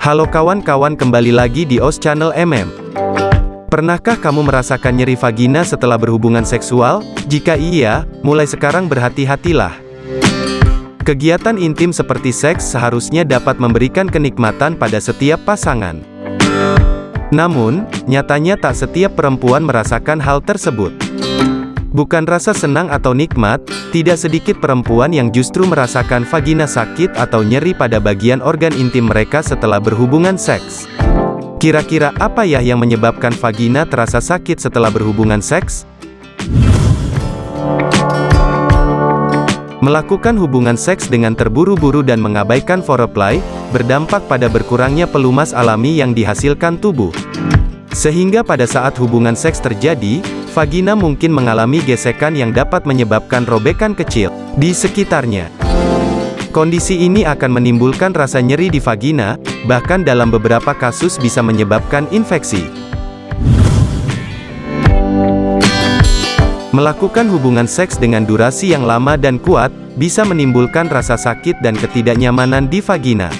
Halo kawan-kawan kembali lagi di OS Channel MM. Pernahkah kamu merasakan nyeri vagina setelah berhubungan seksual? Jika iya, mulai sekarang berhati-hatilah. Kegiatan intim seperti seks seharusnya dapat memberikan kenikmatan pada setiap pasangan. Namun, nyatanya tak setiap perempuan merasakan hal tersebut. Bukan rasa senang atau nikmat, tidak sedikit perempuan yang justru merasakan vagina sakit atau nyeri pada bagian organ intim mereka setelah berhubungan seks. Kira-kira apa ya yang menyebabkan vagina terasa sakit setelah berhubungan seks? Melakukan hubungan seks dengan terburu-buru dan mengabaikan foreplay, berdampak pada berkurangnya pelumas alami yang dihasilkan tubuh. Sehingga pada saat hubungan seks terjadi, vagina mungkin mengalami gesekan yang dapat menyebabkan robekan kecil di sekitarnya. Kondisi ini akan menimbulkan rasa nyeri di vagina, bahkan dalam beberapa kasus bisa menyebabkan infeksi. Melakukan hubungan seks dengan durasi yang lama dan kuat, bisa menimbulkan rasa sakit dan ketidaknyamanan di vagina.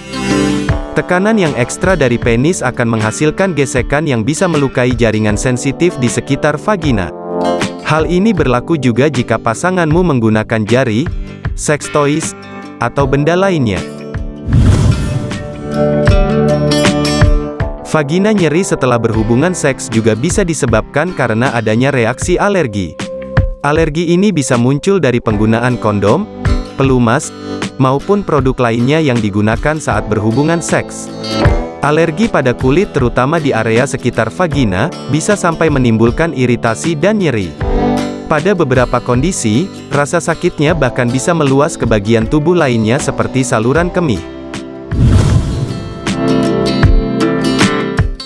Tekanan yang ekstra dari penis akan menghasilkan gesekan yang bisa melukai jaringan sensitif di sekitar vagina. Hal ini berlaku juga jika pasanganmu menggunakan jari, sex toys, atau benda lainnya. Vagina nyeri setelah berhubungan seks juga bisa disebabkan karena adanya reaksi alergi. Alergi ini bisa muncul dari penggunaan kondom, pelumas, maupun produk lainnya yang digunakan saat berhubungan seks. Alergi pada kulit terutama di area sekitar vagina, bisa sampai menimbulkan iritasi dan nyeri. Pada beberapa kondisi, rasa sakitnya bahkan bisa meluas ke bagian tubuh lainnya seperti saluran kemih.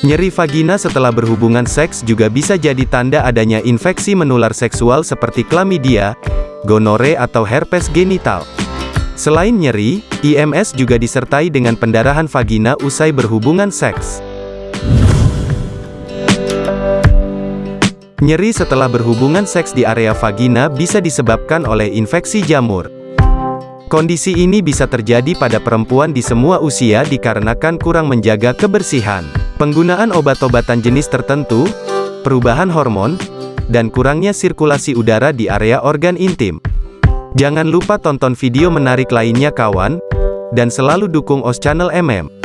Nyeri vagina setelah berhubungan seks juga bisa jadi tanda adanya infeksi menular seksual seperti chlamydia, gonore atau herpes genital. Selain nyeri, IMS juga disertai dengan pendarahan vagina usai berhubungan seks. Nyeri setelah berhubungan seks di area vagina bisa disebabkan oleh infeksi jamur. Kondisi ini bisa terjadi pada perempuan di semua usia dikarenakan kurang menjaga kebersihan. Penggunaan obat-obatan jenis tertentu, perubahan hormon, dan kurangnya sirkulasi udara di area organ intim. Jangan lupa tonton video menarik lainnya kawan, dan selalu dukung OS Channel MM.